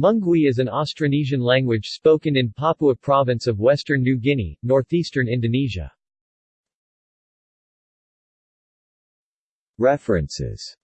Mungwi is an Austronesian language spoken in Papua Province of Western New Guinea, northeastern Indonesia. References